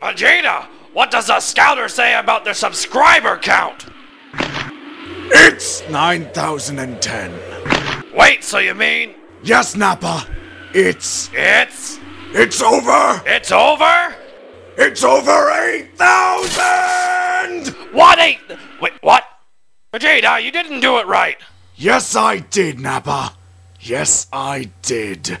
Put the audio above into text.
Vegeta, what does the scouter say about their subscriber count? It's 9010. Wait, so you mean Yes, Nappa. It's. it's It's over! it's over? It's over 8,000! What eight? Wait, what? Vegeta, you didn't do it right. Yes, I did, Nappa. Yes, I did.